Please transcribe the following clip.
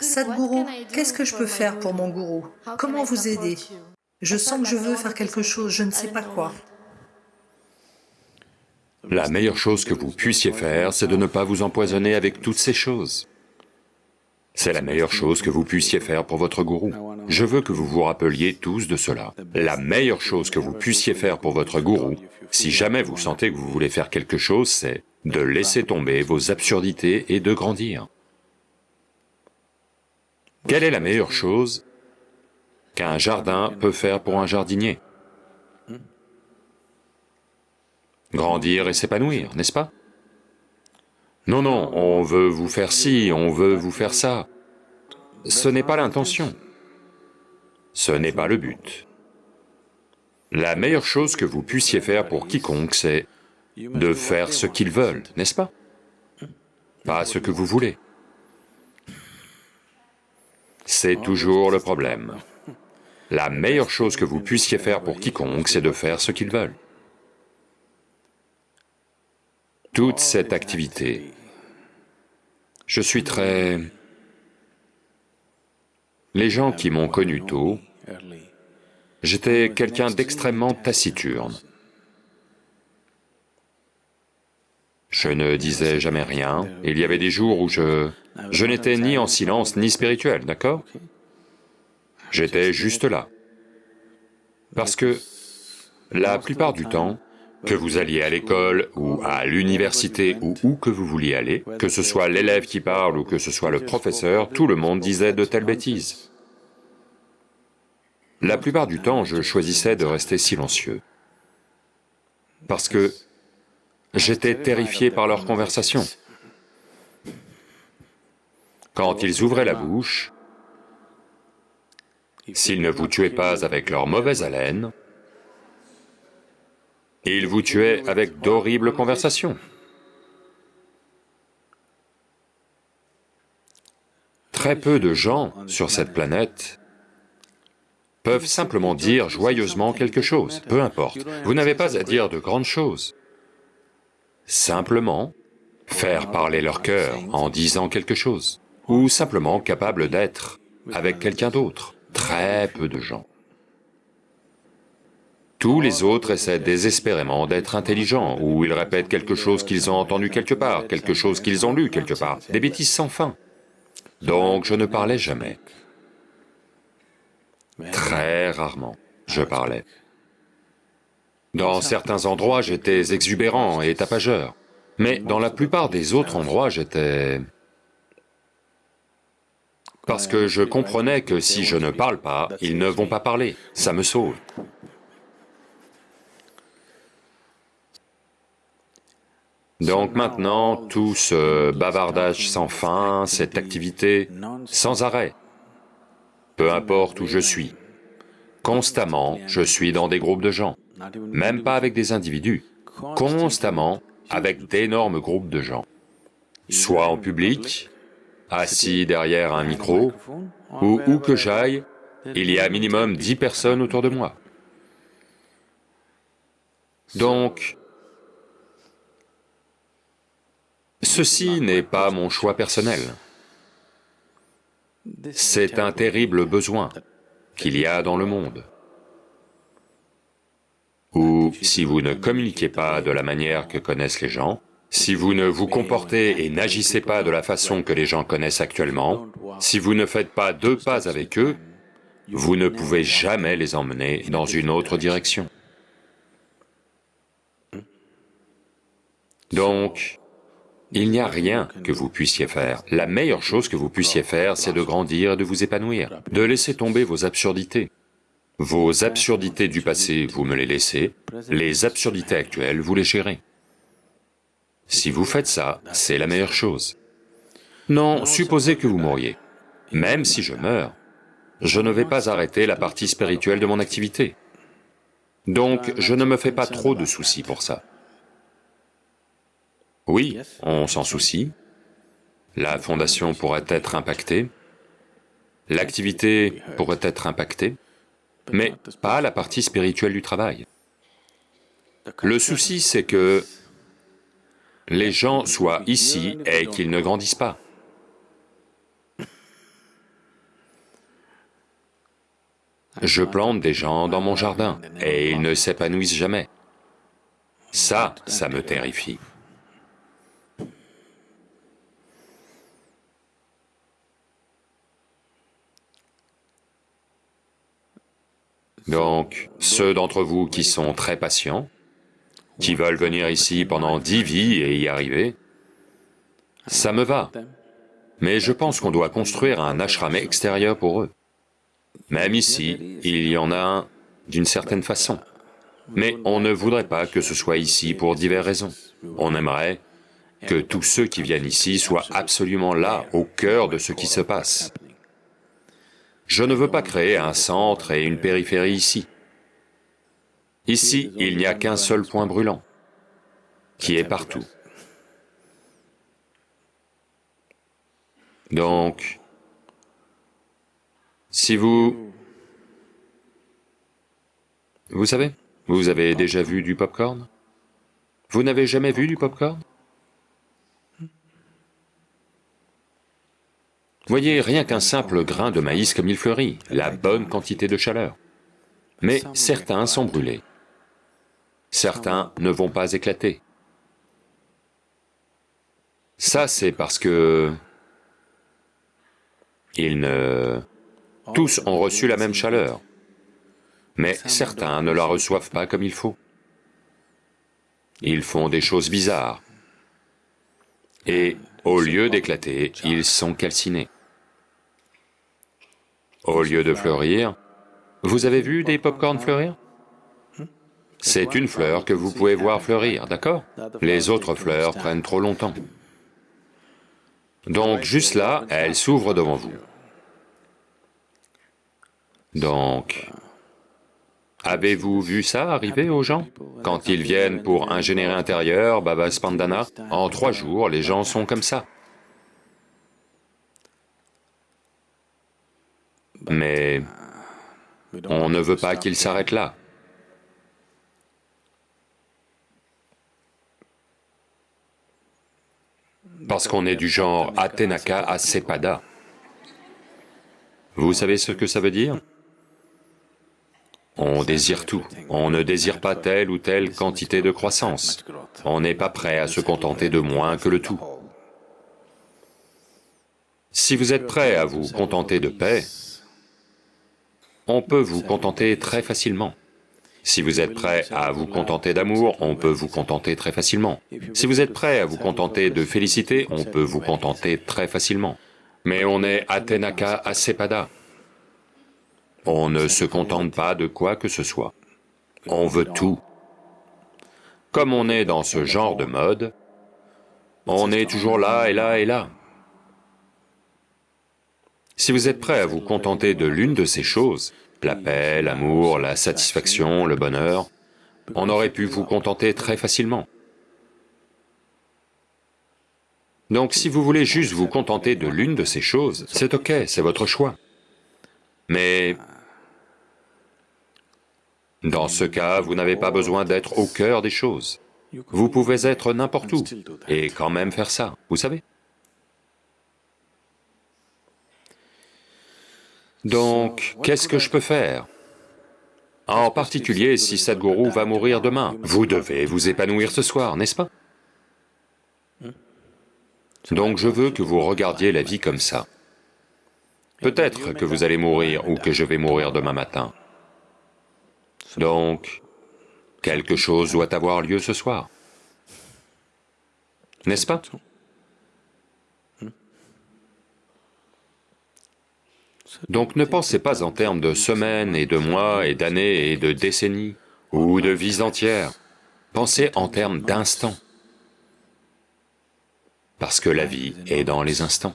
Sadhguru, qu'est-ce que je peux faire pour mon gourou Comment vous aider? Je sens que je veux faire quelque chose, je ne sais pas quoi. La meilleure chose que vous puissiez faire, c'est de ne pas vous empoisonner avec toutes ces choses. C'est la meilleure chose que vous puissiez faire pour votre gourou. Je veux que vous vous rappeliez tous de cela. La meilleure chose que vous puissiez faire pour votre gourou, si jamais vous sentez que vous voulez faire quelque chose, c'est de laisser tomber vos absurdités et de grandir. Quelle est la meilleure chose qu'un jardin peut faire pour un jardinier? Grandir et s'épanouir, n'est-ce pas? Non, non, on veut vous faire ci, on veut vous faire ça. Ce n'est pas l'intention. Ce n'est pas le but. La meilleure chose que vous puissiez faire pour quiconque, c'est de faire ce qu'ils veulent, n'est-ce pas? Pas ce que vous voulez. C'est toujours le problème. La meilleure chose que vous puissiez faire pour quiconque, c'est de faire ce qu'ils veulent. Toute cette activité, je suis très... Les gens qui m'ont connu tôt, j'étais quelqu'un d'extrêmement taciturne. Je ne disais jamais rien, il y avait des jours où je... Je n'étais ni en silence ni spirituel, d'accord? J'étais juste là. Parce que la plupart du temps, que vous alliez à l'école ou à l'université ou où que vous vouliez aller, que ce soit l'élève qui parle ou que ce soit le professeur, tout le monde disait de telles bêtises. La plupart du temps, je choisissais de rester silencieux, parce que j'étais terrifié par leurs conversations. Quand ils ouvraient la bouche, s'ils ne vous tuaient pas avec leur mauvaise haleine, ils vous tuaient avec d'horribles conversations. Très peu de gens sur cette planète peuvent simplement dire joyeusement quelque chose, peu importe. Vous n'avez pas à dire de grandes choses. Simplement, faire parler leur cœur en disant quelque chose, ou simplement capable d'être avec quelqu'un d'autre. Très peu de gens. Tous les autres essaient désespérément d'être intelligents, ou ils répètent quelque chose qu'ils ont entendu quelque part, quelque chose qu'ils ont lu quelque part, des bêtises sans fin. Donc je ne parlais jamais. Très rarement, je parlais. Dans certains endroits, j'étais exubérant et tapageur, mais dans la plupart des autres endroits, j'étais... Parce que je comprenais que si je ne parle pas, ils ne vont pas parler, ça me sauve. Donc maintenant, tout ce bavardage sans fin, cette activité sans arrêt, peu importe où je suis, constamment, je suis dans des groupes de gens, même pas avec des individus, constamment avec d'énormes groupes de gens, soit en public, assis derrière un micro, ou où que j'aille, il y a minimum dix personnes autour de moi. Donc, Ceci n'est pas mon choix personnel. C'est un terrible besoin qu'il y a dans le monde. Si vous ne communiquez pas de la manière que connaissent les gens, si vous ne vous comportez et n'agissez pas de la façon que les gens connaissent actuellement, si vous ne faites pas deux pas avec eux, vous ne pouvez jamais les emmener dans une autre direction. Donc, il n'y a rien que vous puissiez faire. La meilleure chose que vous puissiez faire, c'est de grandir et de vous épanouir, de laisser tomber vos absurdités. Vos absurdités du passé, vous me les laissez, les absurdités actuelles, vous les gérez. Si vous faites ça, c'est la meilleure chose. Non, supposez que vous mouriez. Même si je meurs, je ne vais pas arrêter la partie spirituelle de mon activité. Donc, je ne me fais pas trop de soucis pour ça. Oui, on s'en soucie. La fondation pourrait être impactée, l'activité pourrait être impactée, mais pas la partie spirituelle du travail. Le souci, c'est que les gens soient ici et qu'ils ne grandissent pas. Je plante des gens dans mon jardin et ils ne s'épanouissent jamais. Ça, ça me terrifie. Donc, ceux d'entre vous qui sont très patients, qui veulent venir ici pendant dix vies et y arriver, ça me va. Mais je pense qu'on doit construire un ashram extérieur pour eux. Même ici, il y en a un d'une certaine façon. Mais on ne voudrait pas que ce soit ici pour diverses raisons. On aimerait que tous ceux qui viennent ici soient absolument là, au cœur de ce qui se passe. Je ne veux pas créer un centre et une périphérie ici. Ici, il n'y a qu'un seul point brûlant, qui est partout. Donc, si vous... Vous savez, vous avez déjà vu du popcorn? Vous n'avez jamais vu du popcorn? Voyez, rien qu'un simple grain de maïs comme il fleurit, la bonne quantité de chaleur. Mais certains sont brûlés. Certains ne vont pas éclater. Ça, c'est parce que... Ils ne... Tous ont reçu la même chaleur, mais certains ne la reçoivent pas comme il faut. Ils font des choses bizarres, et au lieu d'éclater, ils sont calcinés. Au lieu de fleurir, vous avez vu des pop-corns fleurir? C'est une fleur que vous pouvez voir fleurir, d'accord? Les autres fleurs prennent trop longtemps. Donc juste là, elle s'ouvre devant vous. Donc, avez-vous vu ça arriver aux gens? Quand ils viennent pour ingénierie intérieure, Baba Spandana, en trois jours, les gens sont comme ça. Mais on ne veut pas qu'ils s'arrêtent là. Parce qu'on est du genre Athenaka Asepada. Vous savez ce que ça veut dire? On désire tout, on ne désire pas telle ou telle quantité de croissance, on n'est pas prêt à se contenter de moins que le tout. Si vous êtes prêt à vous contenter de paix, on peut vous contenter très facilement. Si vous êtes prêt à vous contenter d'amour, on peut vous contenter très facilement. Si vous êtes prêt à vous contenter de félicité, on peut vous contenter très facilement. Mais on est Athenaka Asepada. On ne se contente pas de quoi que ce soit. On veut tout. Comme on est dans ce genre de mode, on est toujours là et là et là. Si vous êtes prêt à vous contenter de l'une de ces choses, la paix, l'amour, la satisfaction, le bonheur, on aurait pu vous contenter très facilement. Donc si vous voulez juste vous contenter de l'une de ces choses, c'est ok, c'est votre choix. Mais dans ce cas, vous n'avez pas besoin d'être au cœur des choses. Vous pouvez être n'importe où et quand même faire ça, vous savez Donc, qu'est-ce que je peux faire? En particulier si Sadhguru va mourir demain, vous devez vous épanouir ce soir, n'est-ce pas? Donc je veux que vous regardiez la vie comme ça. Peut-être que vous allez mourir ou que je vais mourir demain matin. Donc, quelque chose doit avoir lieu ce soir. N'est-ce pas? Donc ne pensez pas en termes de semaines et de mois et d'années et de décennies ou de vies entières. Pensez en termes d'instants. Parce que la vie est dans les instants.